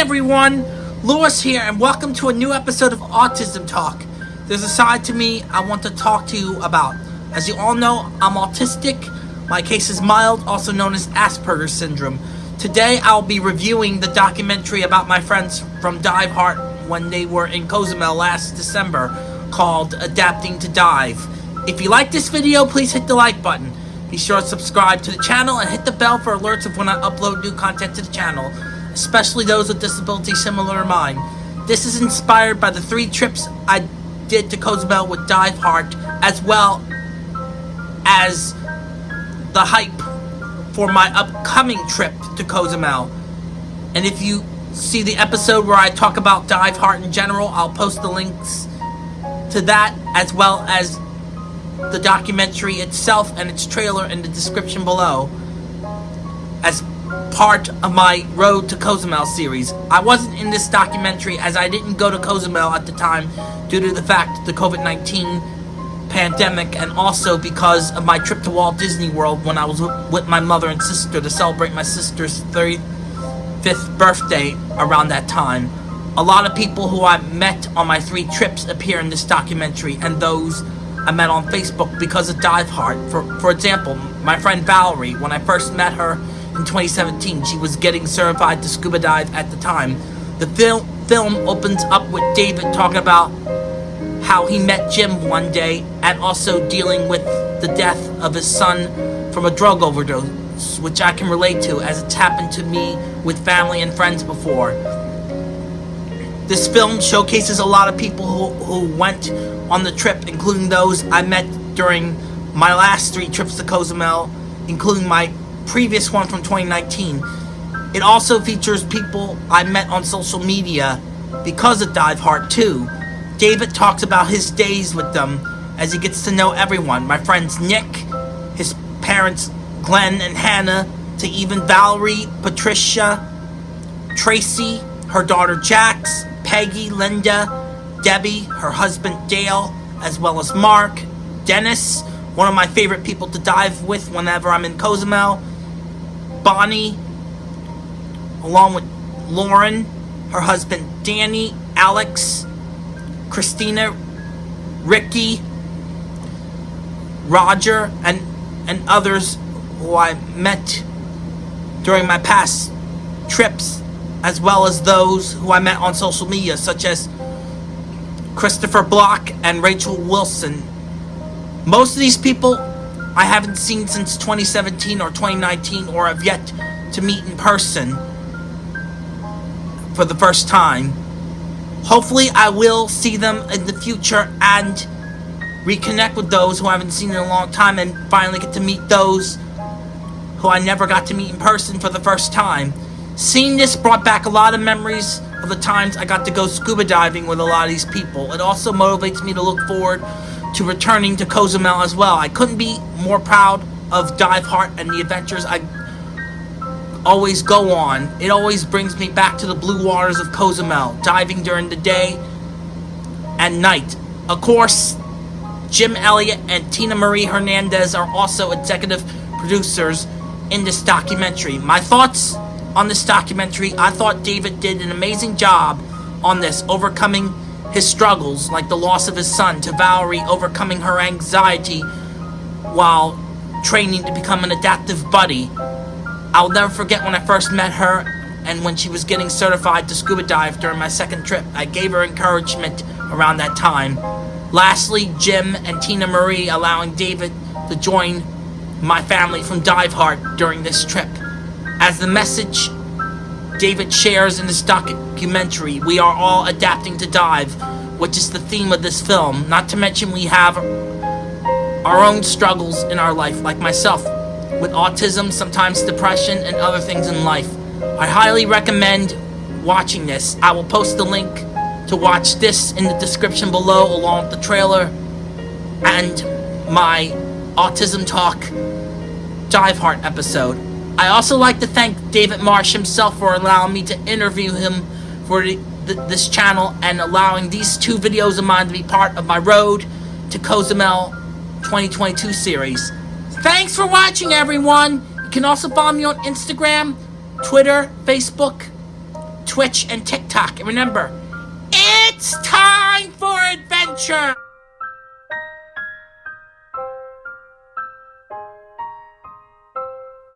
everyone, Lewis here, and welcome to a new episode of Autism Talk. There's a side to me I want to talk to you about. As you all know, I'm autistic. My case is mild, also known as Asperger's syndrome. Today, I'll be reviewing the documentary about my friends from Diveheart when they were in Cozumel last December called Adapting to Dive. If you like this video, please hit the like button. Be sure to subscribe to the channel and hit the bell for alerts of when I upload new content to the channel especially those with disabilities similar to mine. This is inspired by the three trips I did to Cozumel with Diveheart, as well as the hype for my upcoming trip to Cozumel. And if you see the episode where I talk about Diveheart in general, I'll post the links to that as well as the documentary itself and its trailer in the description below as part of my Road to Cozumel series. I wasn't in this documentary as I didn't go to Cozumel at the time due to the fact the COVID-19 pandemic and also because of my trip to Walt Disney World when I was with my mother and sister to celebrate my sister's 35th birthday around that time. A lot of people who I met on my three trips appear in this documentary and those I met on Facebook because of Diveheart. For, for example, my friend Valerie, when I first met her in 2017. She was getting certified to scuba dive at the time. The film film opens up with David talking about how he met Jim one day and also dealing with the death of his son from a drug overdose, which I can relate to as it's happened to me with family and friends before. This film showcases a lot of people who, who went on the trip, including those I met during my last three trips to Cozumel, including my previous one from 2019. It also features people I met on social media because of Diveheart 2. David talks about his days with them as he gets to know everyone. My friends Nick, his parents Glenn and Hannah, to even Valerie, Patricia, Tracy, her daughter Jax, Peggy, Linda, Debbie, her husband Dale, as well as Mark, Dennis, one of my favorite people to dive with whenever I'm in Cozumel, Bonnie, along with Lauren, her husband Danny, Alex, Christina, Ricky, Roger, and, and others who I met during my past trips, as well as those who I met on social media, such as Christopher Block and Rachel Wilson. Most of these people I haven't seen since 2017 or 2019 or have yet to meet in person for the first time. Hopefully I will see them in the future and reconnect with those who I haven't seen in a long time and finally get to meet those who I never got to meet in person for the first time. Seeing this brought back a lot of memories of the times I got to go scuba diving with a lot of these people. It also motivates me to look forward to returning to Cozumel as well. I couldn't be more proud of Diveheart and the adventures I always go on. It always brings me back to the blue waters of Cozumel, diving during the day and night. Of course, Jim Elliott and Tina Marie Hernandez are also executive producers in this documentary. My thoughts on this documentary, I thought David did an amazing job on this, overcoming his struggles, like the loss of his son, to Valerie overcoming her anxiety while training to become an adaptive buddy. I'll never forget when I first met her and when she was getting certified to scuba dive during my second trip. I gave her encouragement around that time. Lastly, Jim and Tina Marie allowing David to join my family from Diveheart during this trip. As the message David shares in this documentary, we are all adapting to dive, which is the theme of this film. Not to mention we have our own struggles in our life, like myself, with autism, sometimes depression, and other things in life. I highly recommend watching this. I will post the link to watch this in the description below along with the trailer and my Autism Talk Diveheart episode. I also like to thank David Marsh himself for allowing me to interview him for the, this channel and allowing these two videos of mine to be part of my Road to Cozumel 2022 series. Thanks for watching, everyone! You can also follow me on Instagram, Twitter, Facebook, Twitch, and TikTok. And remember, it's time for adventure!